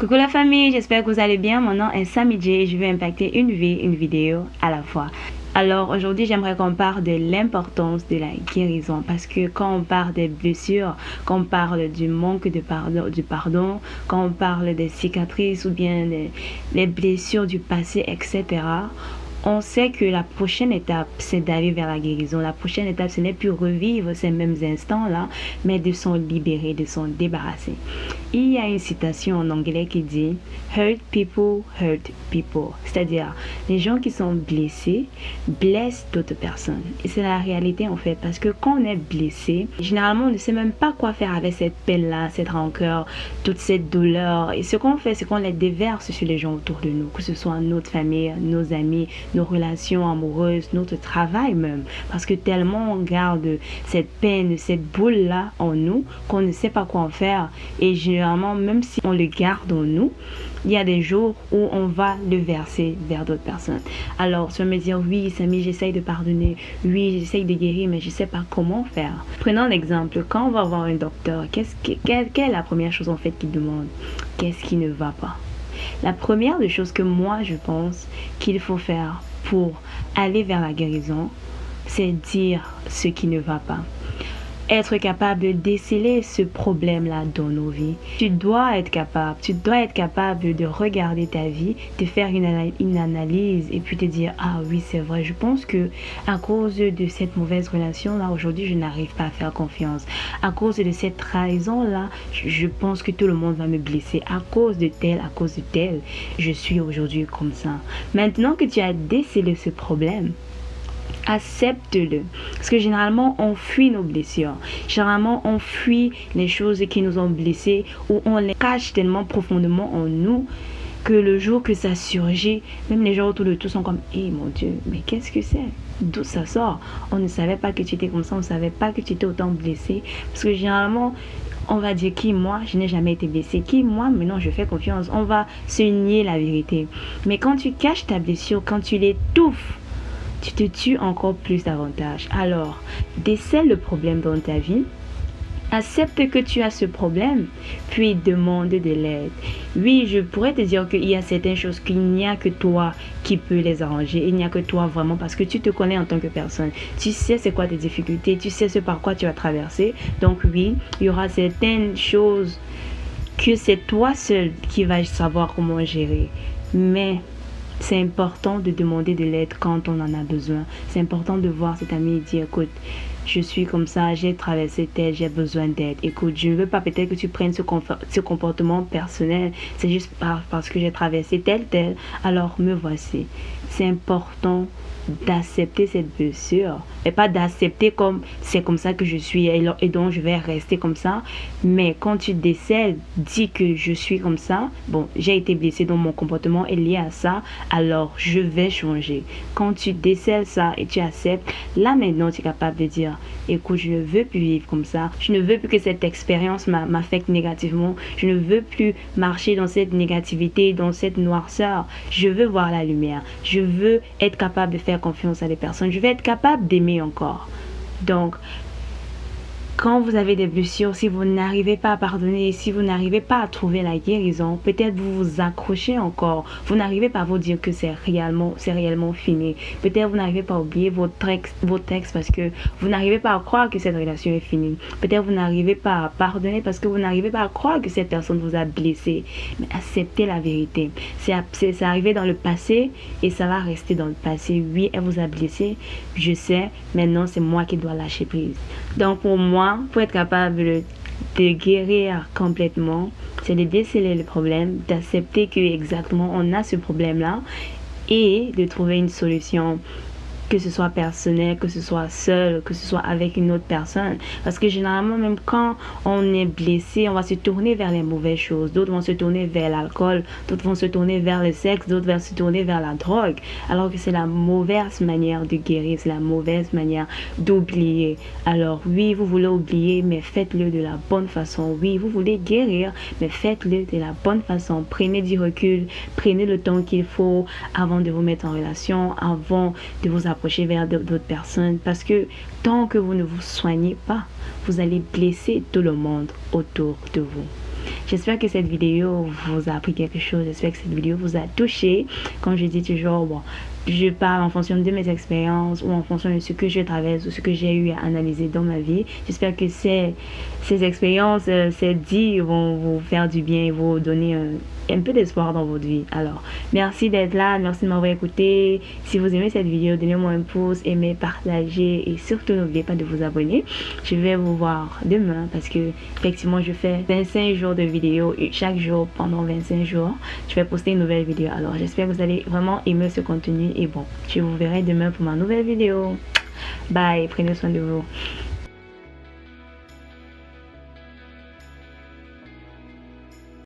Coucou la famille, j'espère que vous allez bien. Mon nom est Sammy et je vais impacter une vie, une vidéo à la fois. Alors aujourd'hui, j'aimerais qu'on parle de l'importance de la guérison parce que quand on parle des blessures, quand on parle du manque de pardon, du pardon, quand on parle des cicatrices ou bien les blessures du passé, etc., on sait que la prochaine étape, c'est d'aller vers la guérison. La prochaine étape, ce n'est plus revivre ces mêmes instants-là, mais de s'en libérer, de s'en débarrasser. Il y a une citation en anglais qui dit Hurt people hurt people. C'est-à-dire, les gens qui sont blessés blessent d'autres personnes. Et c'est la réalité en fait, parce que quand on est blessé, généralement, on ne sait même pas quoi faire avec cette peine-là, cette rancœur, toute cette douleur. Et ce qu'on fait, c'est qu'on les déverse sur les gens autour de nous, que ce soit notre famille, nos amis, nos relations amoureuses, notre travail même. Parce que tellement on garde cette peine, cette boule-là en nous qu'on ne sait pas quoi en faire. Et généralement, même si on le garde en nous, il y a des jours où on va le verser vers d'autres personnes. Alors, tu vas me dire, oui, Samy, j'essaye de pardonner. Oui, j'essaye de guérir, mais je ne sais pas comment faire. Prenons l'exemple. Quand on va voir un docteur, quelle, quelle est la première chose en fait qu'il demande? Qu'est-ce qui ne va pas? La première des choses que moi je pense qu'il faut faire pour aller vers la guérison, c'est dire ce qui ne va pas être capable de déceler ce problème-là dans nos vies. Tu dois être capable, tu dois être capable de regarder ta vie, de faire une, analyse et puis te dire ah oui c'est vrai, je pense que à cause de cette mauvaise relation là aujourd'hui je n'arrive pas à faire confiance. À cause de cette trahison là, je pense que tout le monde va me blesser. À cause de tel, à cause de tel, je suis aujourd'hui comme ça. Maintenant que tu as décelé ce problème, accepte-le. Parce que généralement, on fuit nos blessures. Généralement, on fuit les choses qui nous ont blessés ou on les cache tellement profondément en nous que le jour que ça surgit, même les gens autour de tout sont comme Eh mon Dieu, mais qu'est-ce que c'est? D'où ça sort On ne savait pas que tu étais comme ça, on ne savait pas que tu étais autant blessé. Parce que généralement, on va dire qui moi, je n'ai jamais été blessé. Qui moi, maintenant je fais confiance. On va se nier la vérité. Mais quand tu caches ta blessure, quand tu l'étouffes, tu te tues encore plus davantage. Alors, décèle le problème dans ta vie. Accepte que tu as ce problème, puis demande de l'aide. Oui, je pourrais te dire qu'il y a certaines choses qu'il n'y a que toi qui peux les arranger. Il n'y a que toi vraiment parce que tu te connais en tant que personne. Tu sais c'est quoi tes difficultés, tu sais ce par quoi tu as traversé. Donc oui, il y aura certaines choses que c'est toi seul qui vas savoir comment gérer. Mais c'est important de demander de l'aide quand on en a besoin. C'est important de voir cet ami et dire, écoute, je suis comme ça, j'ai traversé tel, j'ai besoin d'aide. Écoute, je ne veux pas peut-être que tu prennes ce, comportement personnel. C'est juste parce que j'ai traversé tel, tel. Alors me voici. C'est important d'accepter cette blessure et pas d'accepter comme c'est comme ça que je suis et, donc je vais rester comme ça mais quand tu décèles dis que je suis comme ça bon j'ai été blessé dans mon comportement est lié à ça alors je vais changer quand tu décèles ça et tu acceptes là maintenant tu es capable de dire écoute je ne veux plus vivre comme ça je ne veux plus que cette expérience m'affecte négativement je ne veux plus marcher dans cette négativité dans cette noirceur je veux voir la lumière je veux être capable de faire confiance à des personnes. Je vais être capable d'aimer encore. Donc, quand vous avez des blessures, si vous n'arrivez pas à pardonner, si vous n'arrivez pas à trouver la guérison, peut-être vous vous accrochez encore. Vous n'arrivez pas à vous dire que c'est réellement, c'est réellement fini. Peut-être vous n'arrivez pas à oublier textes, vos textes parce que vous n'arrivez pas à croire que cette relation est finie. Peut-être vous n'arrivez pas à pardonner parce que vous n'arrivez pas à croire que cette personne vous a blessé. Mais acceptez la vérité. C'est arrivé dans le passé et ça va rester dans le passé. Oui, elle vous a blessé. Je sais. Maintenant, c'est moi qui dois lâcher prise. Donc pour moi, pour être capable de guérir complètement, c'est de déceler le problème, d'accepter que exactement on a ce problème-là et de trouver une solution que ce soit personnel, que ce soit seul, que ce soit avec une autre personne. Parce que généralement, même quand on est blessé, on va se tourner vers les mauvaises choses. D'autres vont se tourner vers l'alcool, d'autres vont se tourner vers le sexe, d'autres vont se tourner vers la drogue. Alors que c'est la mauvaise manière de guérir, c'est la mauvaise manière d'oublier. Alors oui, vous voulez oublier, mais faites-le de la bonne façon. Oui, vous voulez guérir, mais faites-le de la bonne façon. Prenez du recul, prenez le temps qu'il faut avant de vous mettre en relation, avant de vous apprendre vers d'autres personnes parce que tant que vous ne vous soignez pas, vous allez blesser tout le monde autour de vous. J'espère que cette vidéo vous a appris quelque chose. J'espère que cette vidéo vous a touché. Comme je dis toujours, bon, je parle en fonction de mes expériences ou en fonction de ce que je traverse ou ce que j'ai eu à analyser dans ma vie. J'espère que ces, ces expériences, euh, ces dits vont vous faire du bien et vous donner un, un peu d'espoir dans votre vie. Alors, merci d'être là, merci de m'avoir écouté. Si vous aimez cette vidéo, donnez-moi un pouce, aimez, partagez et surtout n'oubliez pas de vous abonner. Je vais vous voir demain parce que effectivement je fais 25 jours de vidéos et chaque jour pendant 25 jours, je vais poster une nouvelle vidéo. Alors, j'espère que vous allez vraiment aimer ce contenu et bon, je vous verrai demain pour ma nouvelle vidéo. Bye, prenez soin de vous.